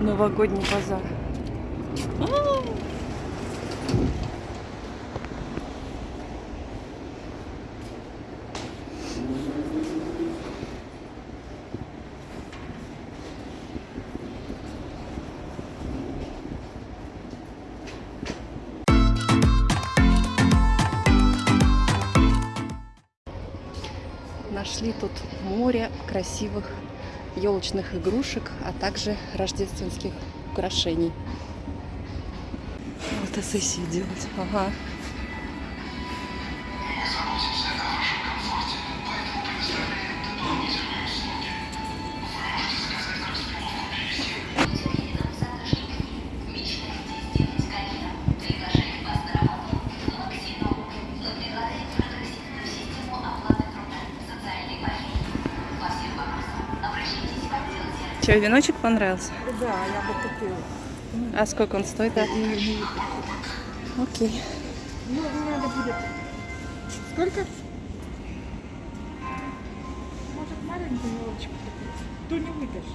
Новогодний базар. Нашли тут море красивых елочных игрушек, а также рождественских украшений. Фотосессию делать. Ага. Че, веночек понравился? Да, я бы купила. А сколько он стоит? а? Окей. Ну, надо будет. Сколько? Может, маленькую елочку купить? То не выдашь.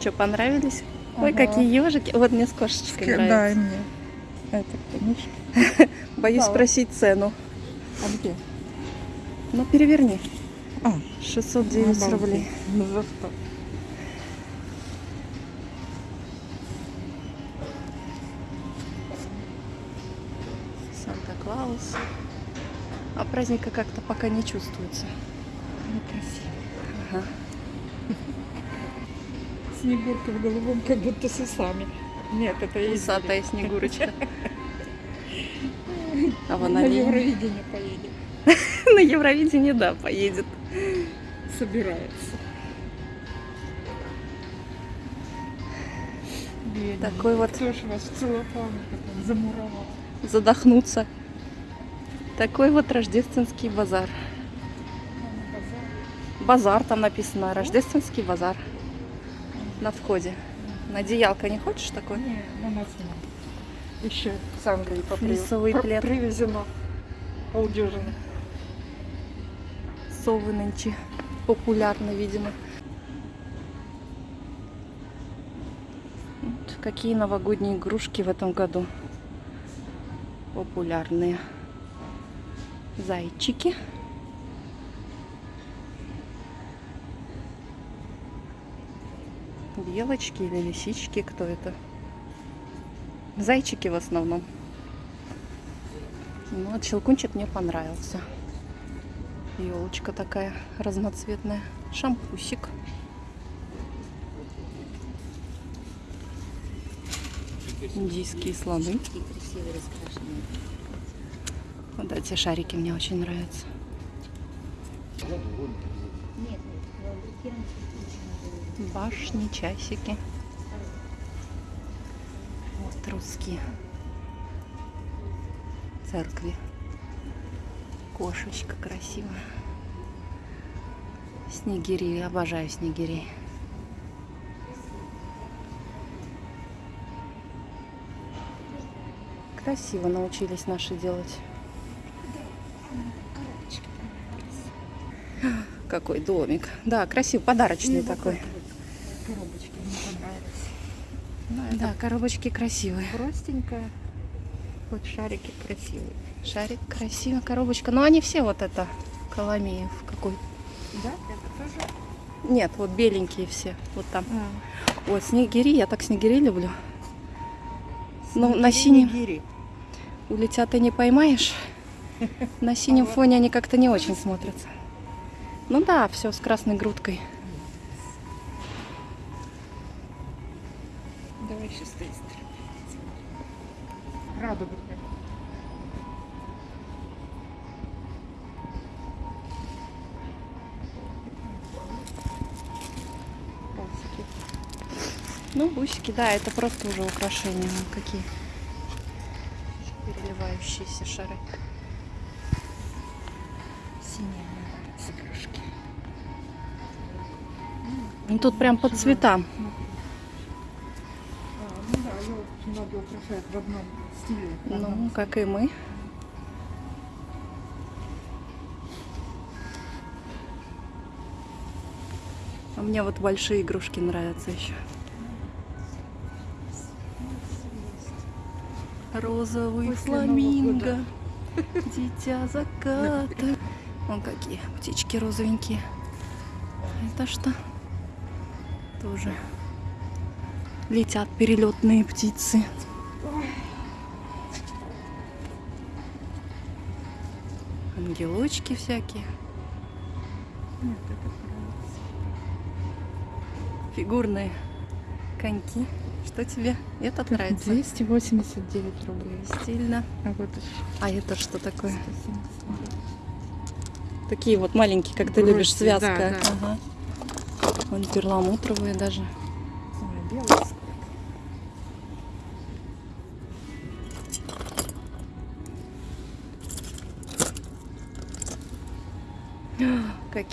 Что, понравились? Ой, Ага. какие ежики. Вот мне с кошечкой Дай нравится. мне. Это книжка. Боюсь Да. спросить цену. А где? Ну, переверни. А, 609 обалдеть. рублей. Ну за что? Санта-Клаус. А праздника как-то пока не чувствуется. Красиво. Ага. Снегурка в голубом, как будто с усами. Нет, это Усатая снегурочка. А вон на они. Евровидение. На Евровидение, да, поедет. Собирается. Бедный. Такой вот Кто ж вас в целлофане такой замуровал? задохнуться. Такой вот рождественский базар. Базар. Там написано. Рождественский базар. На входе. На одеялко не хочешь такой? Не, на нас нет. Еще с Англии попри- Флисовый плед. привезено. Полдюжины. Совы нынче популярны, видимо. Вот какие новогодние игрушки в этом году популярные. Зайчики. Белочки или лисички, кто это? Зайчики в основном. Ну, вот щелкунчик мне понравился. Елочка такая разноцветная. Шампусик. Индийские слоны. Вот эти шарики мне очень нравятся. Башни, часики. Вот русские. Церкви. Кошечка красивая. Снегири, обожаю снегирей. Красиво научились наши делать. Какой домик. Да, красивый, подарочный такой. Коробочки мне понравились. Да, коробочки красивые. Простенькая. Вот шарики красивые. Шарик красивая, коробочка. Но они все вот это, Коломеев какой. Да? Это тоже? Нет, вот беленькие все. Вот там. А, Вот снегири, я так снегири люблю. Ну, на синем Нигири. улетят и не поймаешь. На синем фоне они как-то не очень смотрятся. Ну да, все с красной грудкой. Радуга. Бусики. Ну, бусики, да, это просто уже украшения. Какие переливающиеся шары. Синяя с игрушки. Ну, тут прям по цветам. В одном стиле. в Ну, как и мы. А мне вот большие игрушки нравятся еще. Розовый После фламинго, дитя заката. Вон какие птички розовенькие. Это что? Тоже летят перелетные птицы. Ангелочки всякие. Нет, это нравится. Фигурные коньки. Что тебе? Этот нравится? 289 рублей. Стильно. А вот еще А это что такое? 179. Такие вот маленькие, как ты Грушки, любишь, связка. да, да. Ага. Вон перламутровые даже.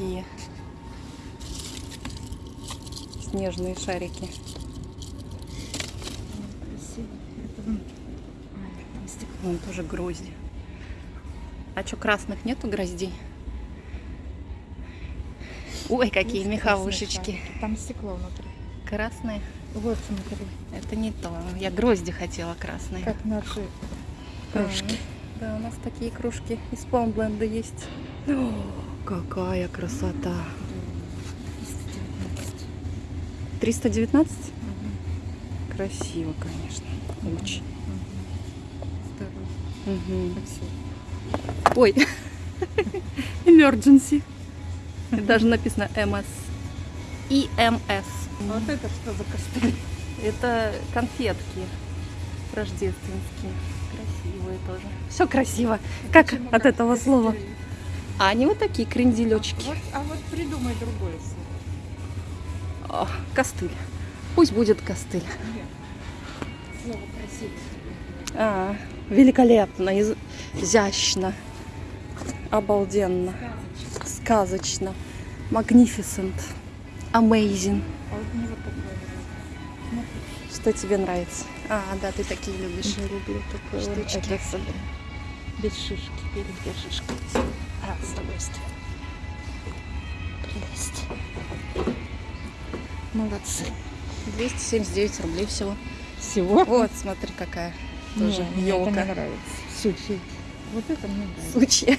Какие? Снежные шарики. Вон. Тоже грозди. А что, красных нету гроздей? Ой, какие Есть меховушечки. Там стекло внутри. Красные? Вот смотри, Это не то. Я грозди хотела красные. как наши кружки. А, Да, у нас такие кружки из Паунбленда есть. О, какая красота. 219. 319? Мгм. Красиво, конечно. Очень. Мгм. Спасибо. Ой, emergency. И даже написано МС. ИМС. А вот это что за костыль? Это конфетки рождественские. Красивые тоже. Все красиво. Как от этого слова? А они вот такие кренделечки. Вот, а вот придумай другое слово. О, костыль. Пусть будет костыль. Нет. Слово красивое. А, великолепно, из- изящно, обалденно, Сказочно. magnificent, amazing. А вот мне вот такое. Что тебе нравится? А, да, ты такие любишь. Я люблю такое вот Штучки. это особенно. Без шишки, перед шишкой. С удовольствием. Прелесть. Молодцы. 279 рублей всего. Всего? Вот, смотри, какая тоже Не, мне это елка. не нравится. Сучий. Вот это мне нравится. Сучья.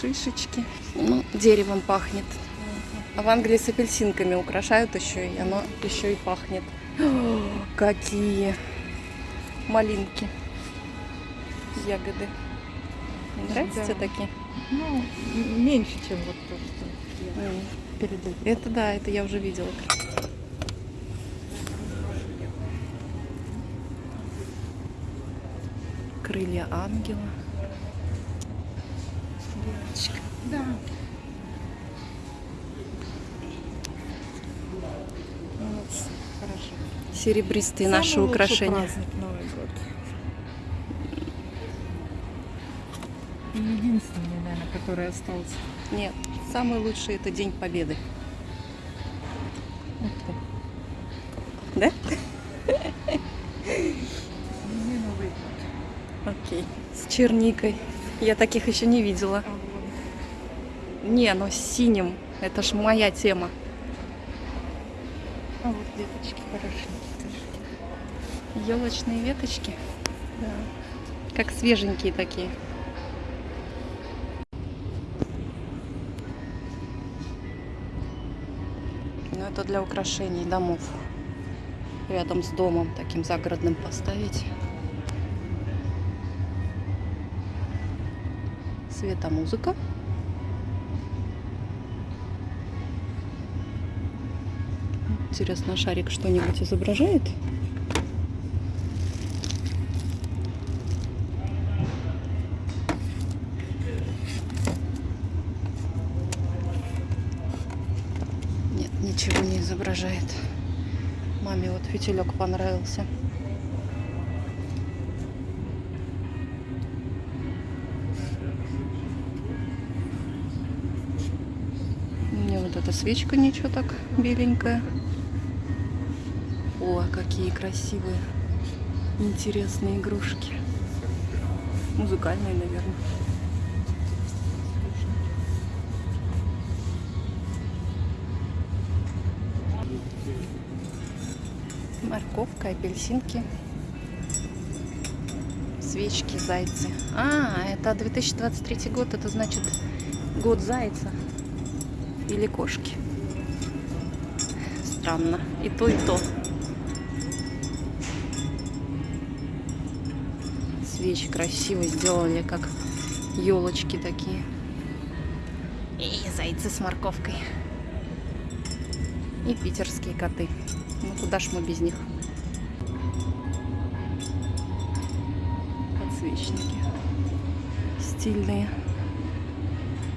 Шишечки. Ну, деревом пахнет. А в Англии с апельсинками украшают еще, и оно еще и пахнет. О, какие малинки, ягоды. Нравятся Да. такие? Ну, меньше, чем вот то, что я М. перед этим. Это да, это я уже видела. Крылья ангела. Девочка. Да. Молодцы. Хорошо. Серебристые Самый наши украшения. праздник Новый год. Наверное, который остался. Нет, самый лучший это День Победы. Да? Окей. С черникой. Я таких еще не видела. А. Не, но с синим. Это ж моя тема. А вот деточки хорошенькие. Елочные веточки. Да. Как свеженькие такие. Ну, это для украшений домов. Рядом с домом таким загородным поставить. Светомузыка. Интересно, шарик что-нибудь изображает? Нет, ничего не изображает. Маме вот фитилек понравился. Мне вот эта свечка ничего так беленькая. О, какие красивые, интересные игрушки. Музыкальные, наверное. Морковка, апельсинки. Свечки, зайцы. А, это 2023 год, это значит год зайца. Или кошки. Странно. И то, и то. Свечи красиво сделали, как елочки такие. И зайцы с морковкой. И питерские коты. Ну куда ж мы без них? Подсвечники. Стильные.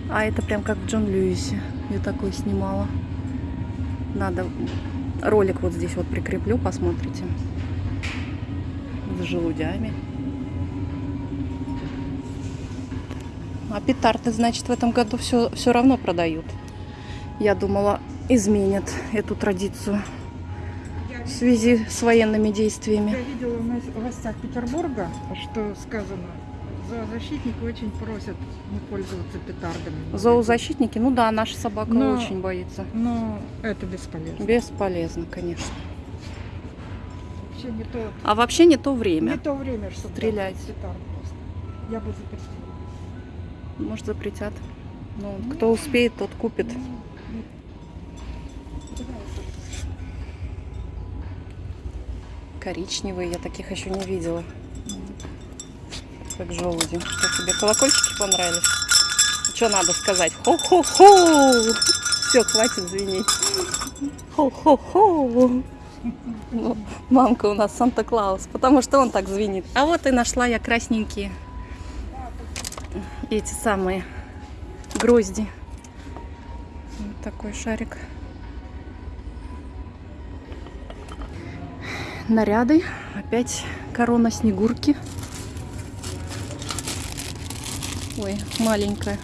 А это прям как в Джон Льюисе. Я такой снимала. Надо ролик вот здесь вот прикреплю, посмотрите. С желудями. А петарды, значит, в этом году все, все равно продают. Я думала, изменят эту традицию в связи с военными действиями. Я видела в властях Петербурга, что сказано, зоозащитники очень просят не пользоваться петардами. Зоозащитники, ну да, наша собака Но- очень боится. Но это бесполезно. Бесполезно, конечно. Вообще не то, А вообще не то не время. то время, чтобы Стрелять. петард просто. Я бы запретила. Может, запретят. Ну, кто успеет, тот купит. Коричневые, я таких еще не видела. Как желуди. Что тебе, колокольчики понравились? Что надо сказать? Хо-хо-хо! Все, хватит звенеть. Хо-хо-хо! Ну, мамка у нас Санта-Клаус, потому что он так звенит. А вот и нашла я красненькие. Эти самые грозди. Вот такой шарик. Наряды. Опять корона снегурки. Ой, маленькая.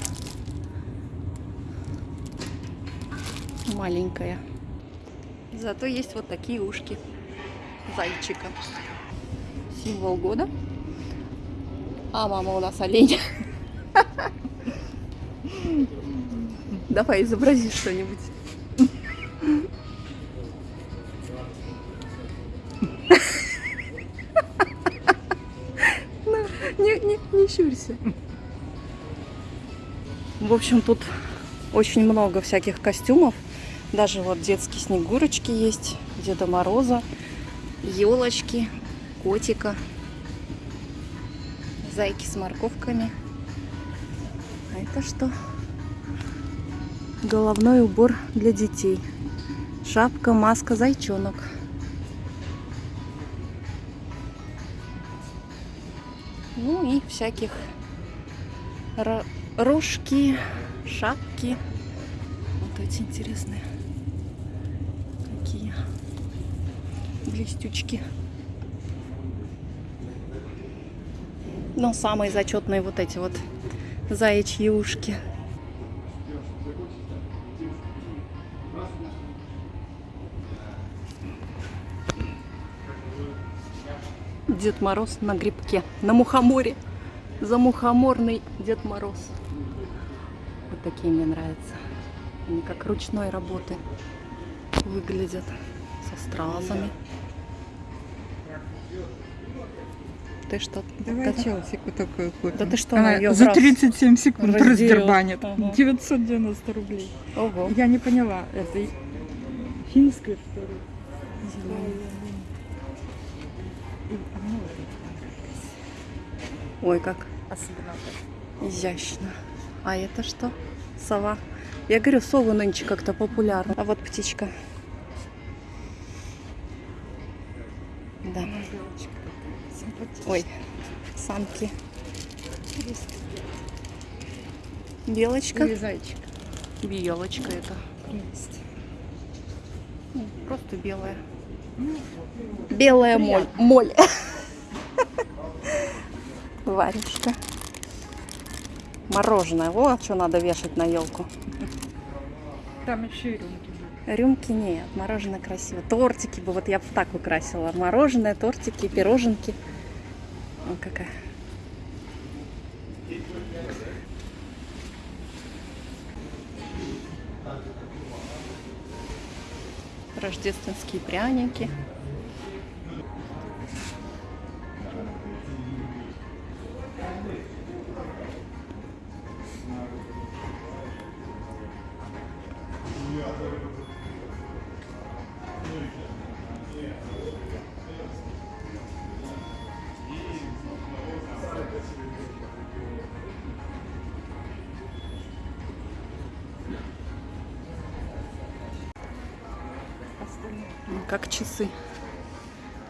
Маленькая. Зато есть вот такие ушки зайчика. Символ года. А мама у нас олень. Давай изобрази что-нибудь. Щурься. В общем, тут очень много всяких костюмов. Даже вот детские снегурочки есть, Деда Мороза, елочки, котика, зайки с морковками. А это что? Головной убор для детей. Шапка, маска, зайчонок. Всяких ро- рожки, шапки. Вот эти интересные. Какие блестючки. Но самые зачетные вот эти вот заячьи ушки. Дед Мороз на грибке, на мухоморе. За мухоморный Дед Мороз. Вот такие мне нравятся. Они как ручной работы выглядят со стразами. Ты что? Давай Да- Челсику такую купим. Да ты что, Она она в за раз 37 секунд разделала. раздербанит. Ага. 990 рублей. Ого. Я не поняла, это финская, что ли? Ой, как особенно изящно. А это что? Сова. Я говорю, совы нынче как-то популярны. А вот птичка. Да. Ой, самки. Белочка. Или зайчик. Белочка это. Ну, Просто белая. Белая моль. Моль. Варежка. Мороженое. Вот что надо вешать на елку. Там еще и рюмки. Рюмки нет, мороженое красиво. Тортики бы, вот я бы так украсила. Мороженое, тортики, пироженки. О, какая. Рождественские пряники. Как часы.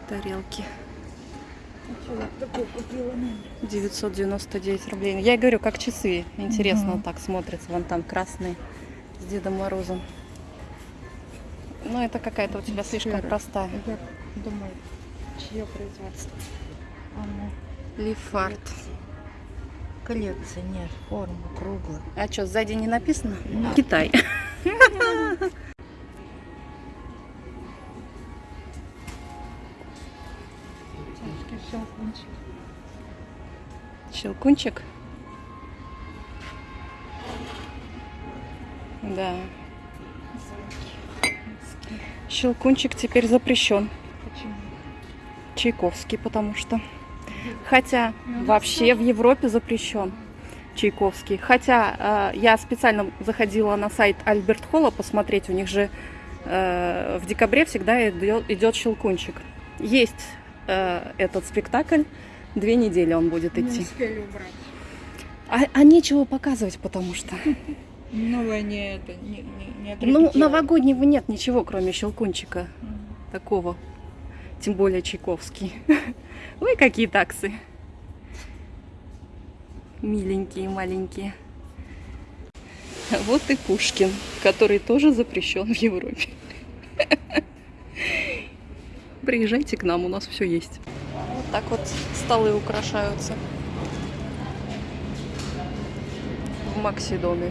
Тарелки. Такой купила, ну, 999 рублей. Я говорю, как часы. Интересно Мгм. вот так смотрится. Вон там красные с Дедом Морозом. Ну, это какая-то у тебя слишком простая. Я думаю, чье производство? А ну, Лифарт. Коллекция, нет, форма круглая. А что, сзади не написано? Китай. Щелкунчик. Щелкунчик. Да. Щелкунчик теперь запрещен. Почему? Чайковский, потому что. Хотя Ну, вообще в Европе запрещен Чайковский. Хотя э, я специально заходила на сайт Альберт Холла посмотреть, у них же э, в декабре всегда идет, идет Щелкунчик. Есть э, этот спектакль, две недели он будет Не идти. успели убрать. А, а нечего показывать, потому что. Новое не это, не, не, не Ну, новогоднего нет ничего, кроме Щелкунчика такого. Тем более Чайковский. Ой, какие таксы. Миленькие, маленькие. Вот и Пушкин, который тоже запрещен в Европе. Приезжайте к нам, у нас все есть. Вот так вот столы украшаются. В Максидоме.